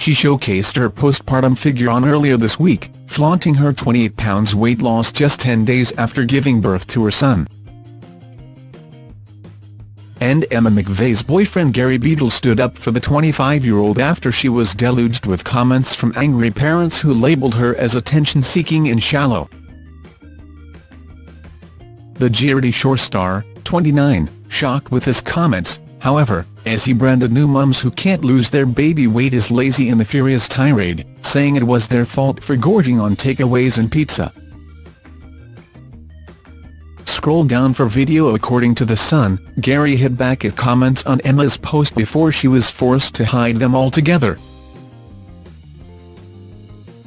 she showcased her postpartum figure on earlier this week, flaunting her 28 pounds weight loss just 10 days after giving birth to her son. And Emma McVey's boyfriend Gary Beadle stood up for the 25-year-old after she was deluged with comments from angry parents who labelled her as attention-seeking and shallow. The Geordie Shore star, 29, shocked with his comments, however, as he branded new mums who can't lose their baby weight as lazy in the furious tirade, saying it was their fault for gorging on takeaways and pizza. Scroll down for video According to The Sun, Gary hit back at comments on Emma's post before she was forced to hide them altogether.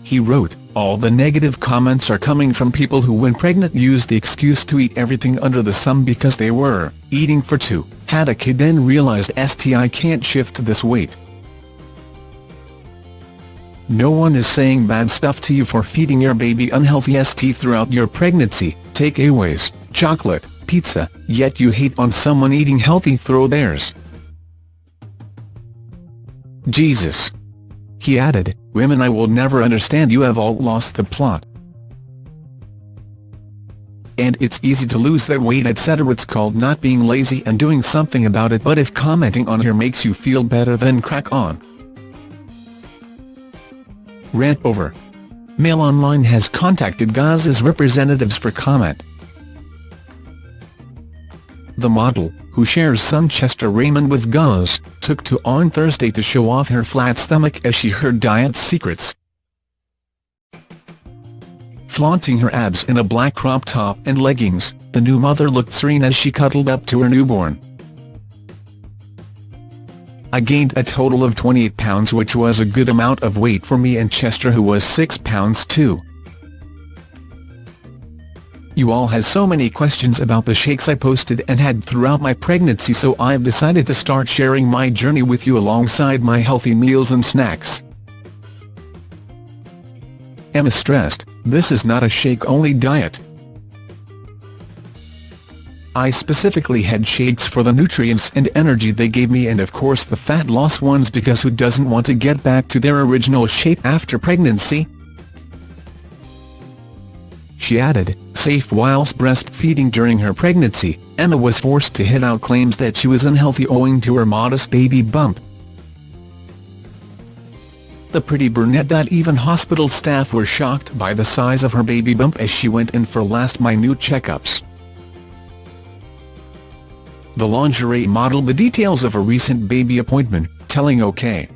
He wrote, all the negative comments are coming from people who when pregnant used the excuse to eat everything under the sun because they were eating for two, had a kid then realized STI can't shift this weight. No one is saying bad stuff to you for feeding your baby unhealthy ST throughout your pregnancy, takeaways, chocolate, pizza, yet you hate on someone eating healthy throw theirs. Jesus. He added, women I will never understand you have all lost the plot. And it's easy to lose that weight etc it's called not being lazy and doing something about it but if commenting on her makes you feel better then crack on. Rant over. Mail Online has contacted Gaz's representatives for comment. The model, who shares son Chester Raymond with Gaz, took to on Thursday to show off her flat stomach as she heard diet secrets. Flaunting her abs in a black crop top and leggings, the new mother looked serene as she cuddled up to her newborn. I gained a total of 28 pounds which was a good amount of weight for me and Chester who was 6 pounds too. You all had so many questions about the shakes I posted and had throughout my pregnancy so I've decided to start sharing my journey with you alongside my healthy meals and snacks. Emma stressed, this is not a shake-only diet. I specifically had shakes for the nutrients and energy they gave me and of course the fat loss ones because who doesn't want to get back to their original shape after pregnancy? She added, safe whilst breastfeeding during her pregnancy, Emma was forced to hit out claims that she was unhealthy owing to her modest baby bump. The pretty brunette that even hospital staff were shocked by the size of her baby bump as she went in for last minute checkups. The lingerie model the details of a recent baby appointment, telling OK!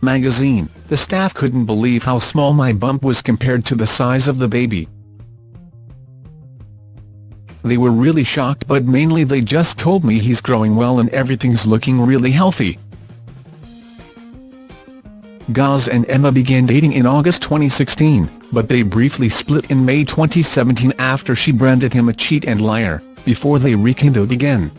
magazine, the staff couldn't believe how small my bump was compared to the size of the baby. They were really shocked but mainly they just told me he's growing well and everything's looking really healthy. Gaz and Emma began dating in August 2016, but they briefly split in May 2017 after she branded him a cheat and liar, before they rekindled again.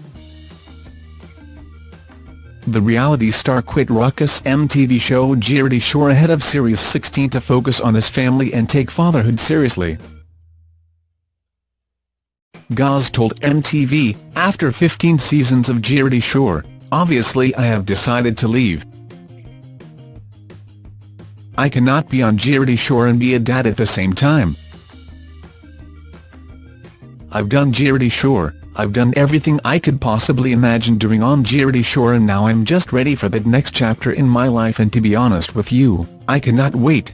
The reality star quit raucous MTV show Geordie Shore ahead of Series 16 to focus on his family and take fatherhood seriously. Gaz told MTV, after 15 seasons of Geordie Shore, obviously I have decided to leave. I cannot be on Geordie Shore and be a dad at the same time. I've done Geordie Shore, I've done everything I could possibly imagine doing on Geordie Shore and now I'm just ready for that next chapter in my life and to be honest with you, I cannot wait.